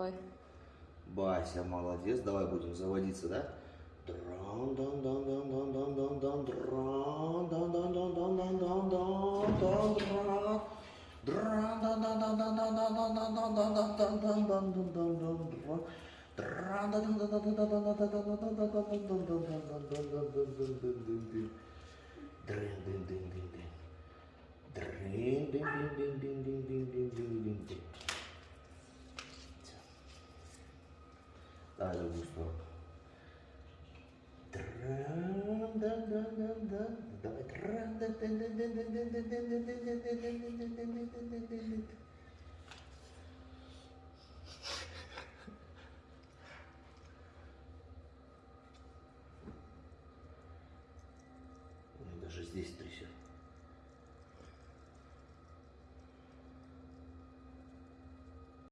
Давай. Бася, молодец. Давай будем заводиться, да? Дран, дан, Dale gusto. Давай. Даже здесь трясет.